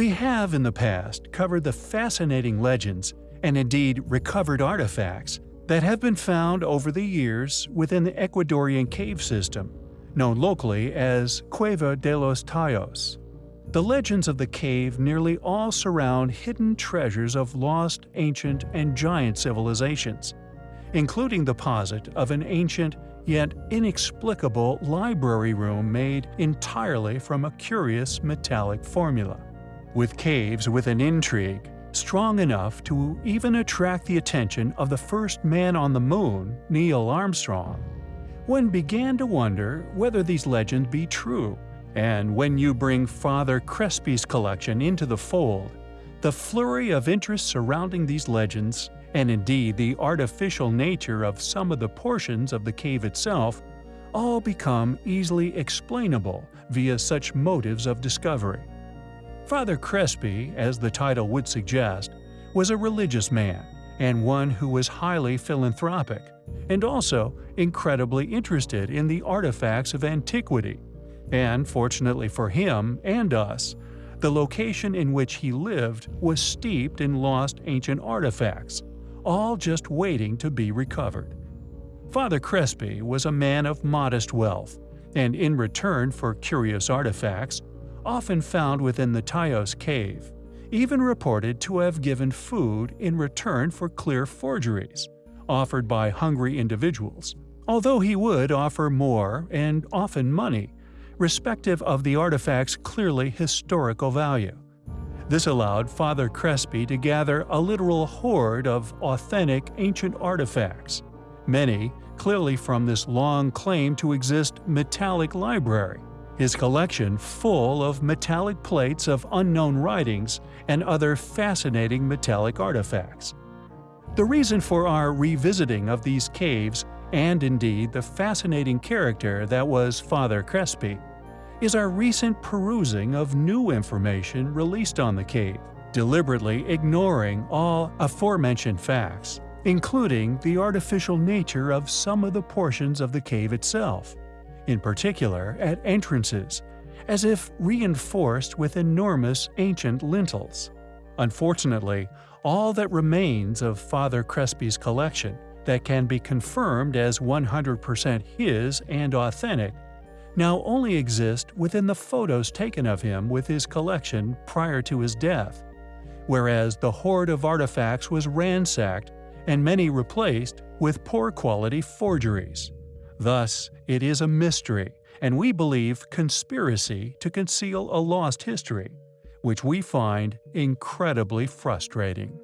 We have in the past covered the fascinating legends and indeed recovered artifacts that have been found over the years within the Ecuadorian cave system, known locally as Cueva de los Tayos. The legends of the cave nearly all surround hidden treasures of lost, ancient, and giant civilizations, including the posit of an ancient yet inexplicable library room made entirely from a curious metallic formula. With caves with an intrigue strong enough to even attract the attention of the first man on the moon, Neil Armstrong, one began to wonder whether these legends be true. And when you bring Father Crespi's collection into the fold, the flurry of interest surrounding these legends and indeed the artificial nature of some of the portions of the cave itself, all become easily explainable via such motives of discovery. Father Crespi, as the title would suggest, was a religious man and one who was highly philanthropic, and also incredibly interested in the artifacts of antiquity. And fortunately for him and us, the location in which he lived was steeped in lost ancient artifacts, all just waiting to be recovered. Father Crespi was a man of modest wealth, and in return for curious artifacts, often found within the Tayos cave, even reported to have given food in return for clear forgeries, offered by hungry individuals, although he would offer more and often money, respective of the artifact's clearly historical value. This allowed Father Crespi to gather a literal hoard of authentic ancient artifacts, many clearly from this long claim to exist metallic library, his collection full of metallic plates of unknown writings and other fascinating metallic artifacts. The reason for our revisiting of these caves, and indeed the fascinating character that was Father Crespi, is our recent perusing of new information released on the cave, deliberately ignoring all aforementioned facts, including the artificial nature of some of the portions of the cave itself, in particular at entrances, as if reinforced with enormous ancient lintels. Unfortunately, all that remains of Father Crespi's collection that can be confirmed as 100% his and authentic now only exist within the photos taken of him with his collection prior to his death, whereas the hoard of artifacts was ransacked and many replaced with poor quality forgeries. Thus, it is a mystery, and we believe conspiracy to conceal a lost history, which we find incredibly frustrating.